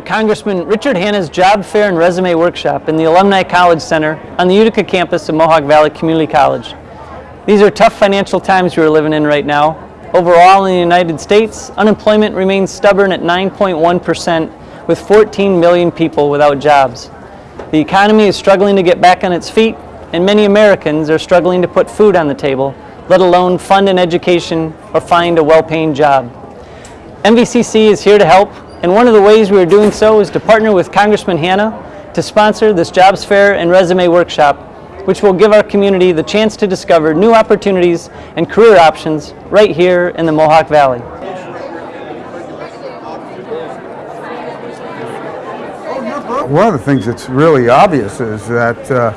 Congressman Richard Hanna's Job Fair and Resume Workshop in the Alumni College Center on the Utica campus of Mohawk Valley Community College. These are tough financial times we're living in right now. Overall in the United States, unemployment remains stubborn at 9.1% with 14 million people without jobs. The economy is struggling to get back on its feet and many Americans are struggling to put food on the table, let alone fund an education or find a well-paying job. MVCC is here to help and one of the ways we are doing so is to partner with Congressman Hanna to sponsor this Jobs Fair and Resume Workshop, which will give our community the chance to discover new opportunities and career options right here in the Mohawk Valley. One of the things that's really obvious is that uh,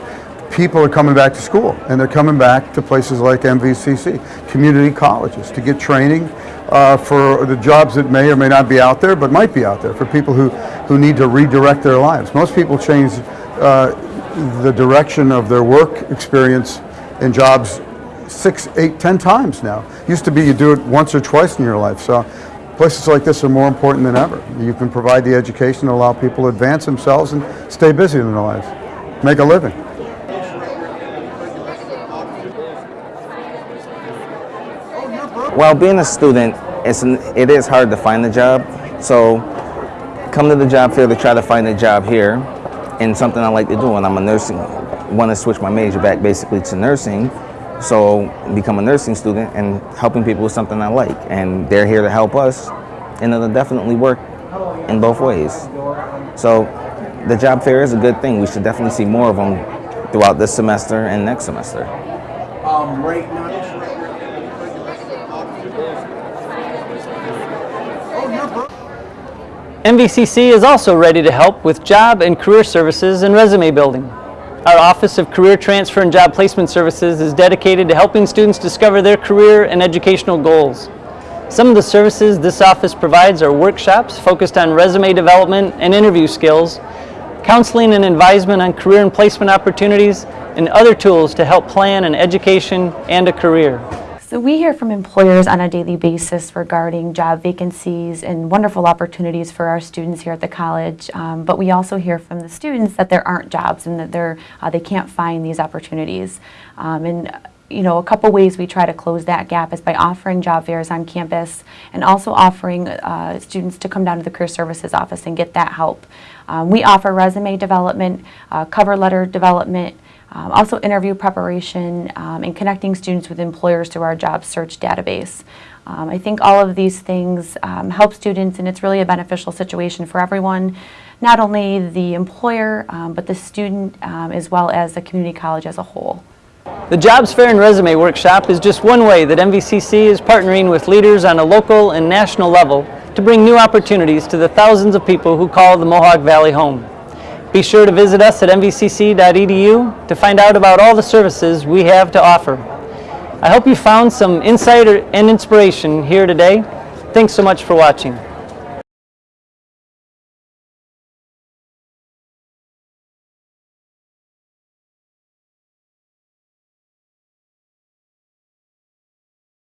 people are coming back to school and they're coming back to places like MVCC, community colleges, to get training uh, for the jobs that may or may not be out there, but might be out there for people who, who need to redirect their lives. Most people change uh, the direction of their work experience in jobs six, eight, ten times now. Used to be you do it once or twice in your life. So places like this are more important than ever. You can provide the education to allow people to advance themselves and stay busy in their lives, make a living. Well, being a student, it's it is hard to find a job. So come to the job fair to try to find a job here and something I like to do. And I'm a nursing, want to switch my major back basically to nursing. So become a nursing student and helping people with something I like. And they're here to help us and it'll definitely work in both ways. So the job fair is a good thing. We should definitely see more of them throughout this semester and next semester. Um, right now. MVCC is also ready to help with job and career services and resume building. Our Office of Career Transfer and Job Placement Services is dedicated to helping students discover their career and educational goals. Some of the services this office provides are workshops focused on resume development and interview skills, counseling and advisement on career and placement opportunities, and other tools to help plan an education and a career. So we hear from employers on a daily basis regarding job vacancies and wonderful opportunities for our students here at the college. Um, but we also hear from the students that there aren't jobs and that they're, uh, they can't find these opportunities. Um, and you know, a couple ways we try to close that gap is by offering job fairs on campus and also offering uh, students to come down to the Career Services office and get that help. Um, we offer resume development, uh, cover letter development, um, also interview preparation um, and connecting students with employers through our job search database. Um, I think all of these things um, help students and it's really a beneficial situation for everyone, not only the employer, um, but the student um, as well as the community college as a whole. The Jobs Fair and Resume Workshop is just one way that MVCC is partnering with leaders on a local and national level to bring new opportunities to the thousands of people who call the Mohawk Valley home. Be sure to visit us at mvcc.edu to find out about all the services we have to offer. I hope you found some insight and inspiration here today. Thanks so much for watching.